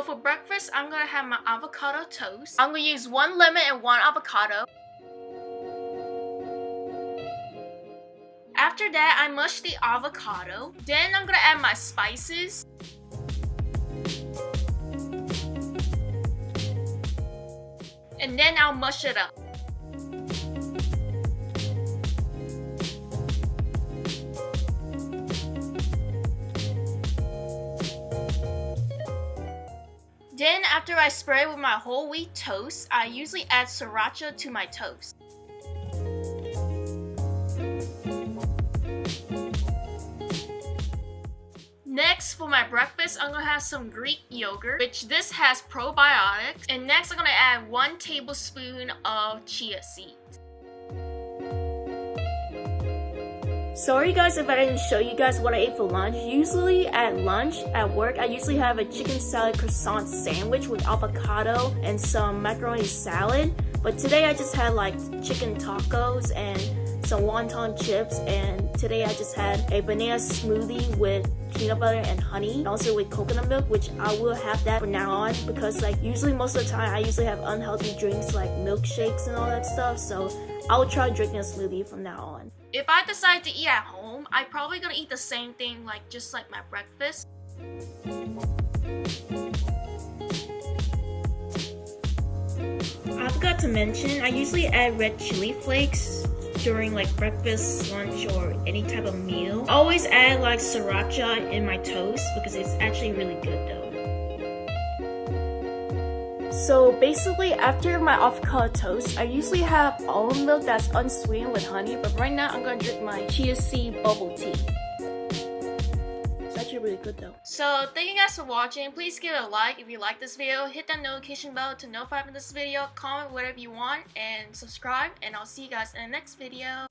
So for breakfast, I'm gonna have my avocado toast. I'm gonna use one lemon and one avocado. After that, I mush the avocado. Then I'm gonna add my spices. And then I'll mush it up. Then after I spray with my whole wheat toast, I usually add sriracha to my toast. Next, for my breakfast, I'm gonna have some Greek yogurt, which this has probiotics. And next, I'm gonna add one tablespoon of chia seeds. Sorry guys if I didn't show you guys what I ate for lunch. Usually at lunch at work, I usually have a chicken salad croissant sandwich with avocado and some macaroni salad. But today I just had like chicken tacos and some wonton chips and today I just had a banana smoothie with peanut butter and honey and also with coconut milk which I will have that from now on because like usually most of the time I usually have unhealthy drinks like milkshakes and all that stuff so I will try drinking a smoothie from now on. If I decide to eat at home, I'm probably gonna eat the same thing like just like my breakfast. I forgot to mention, I usually add red chili flakes during like breakfast, lunch, or any type of meal. I always add like sriracha in my toast because it's actually really good though. So basically after my avocado toast, I usually have almond milk that's unsweetened with honey, but right now I'm gonna drink my chia seed bubble tea actually really good though. So thank you guys for watching. Please give it a like if you like this video. Hit that notification bell to notify me in this video. Comment whatever you want and subscribe. And I'll see you guys in the next video.